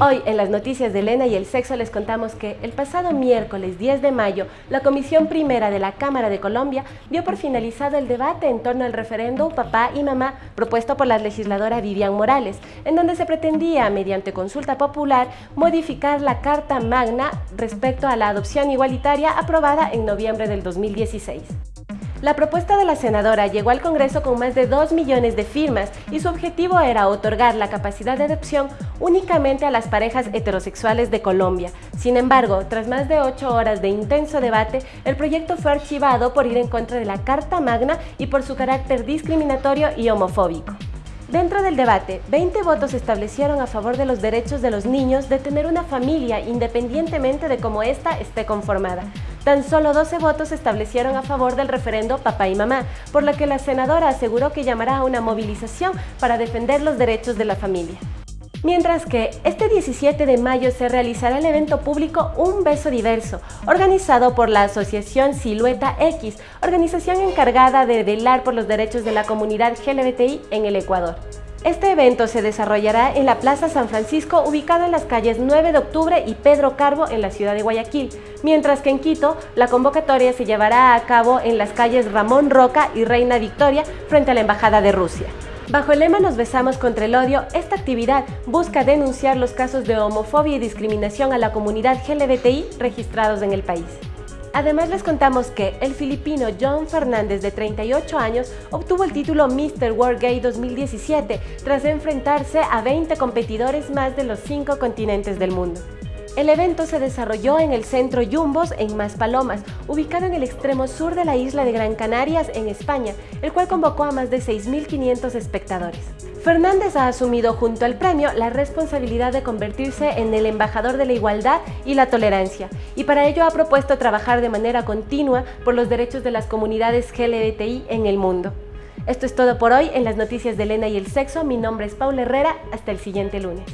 Hoy en las noticias de Elena y el sexo les contamos que el pasado miércoles 10 de mayo la Comisión Primera de la Cámara de Colombia dio por finalizado el debate en torno al referéndum Papá y Mamá propuesto por la legisladora Vivian Morales, en donde se pretendía, mediante consulta popular, modificar la Carta Magna respecto a la adopción igualitaria aprobada en noviembre del 2016. La propuesta de la senadora llegó al Congreso con más de 2 millones de firmas y su objetivo era otorgar la capacidad de adopción únicamente a las parejas heterosexuales de Colombia. Sin embargo, tras más de 8 horas de intenso debate, el proyecto fue archivado por ir en contra de la Carta Magna y por su carácter discriminatorio y homofóbico. Dentro del debate, 20 votos establecieron a favor de los derechos de los niños de tener una familia independientemente de cómo ésta esté conformada. Tan solo 12 votos establecieron a favor del referendo papá y mamá, por lo que la senadora aseguró que llamará a una movilización para defender los derechos de la familia. Mientras que este 17 de mayo se realizará el evento público Un Beso Diverso, organizado por la Asociación Silueta X, organización encargada de velar por los derechos de la comunidad LGBTI en el Ecuador. Este evento se desarrollará en la Plaza San Francisco, ubicado en las calles 9 de octubre y Pedro Carbo en la ciudad de Guayaquil, mientras que en Quito la convocatoria se llevará a cabo en las calles Ramón Roca y Reina Victoria frente a la Embajada de Rusia. Bajo el lema Nos besamos contra el odio, esta actividad busca denunciar los casos de homofobia y discriminación a la comunidad LGBTI registrados en el país. Además les contamos que el filipino John Fernández de 38 años obtuvo el título Mr. World Gay 2017 tras enfrentarse a 20 competidores más de los 5 continentes del mundo. El evento se desarrolló en el Centro Yumbos en Maspalomas, ubicado en el extremo sur de la isla de Gran Canarias, en España, el cual convocó a más de 6.500 espectadores. Fernández ha asumido junto al premio la responsabilidad de convertirse en el embajador de la igualdad y la tolerancia, y para ello ha propuesto trabajar de manera continua por los derechos de las comunidades LGBTI en el mundo. Esto es todo por hoy en las noticias de Elena y el sexo. Mi nombre es Paula Herrera. Hasta el siguiente lunes.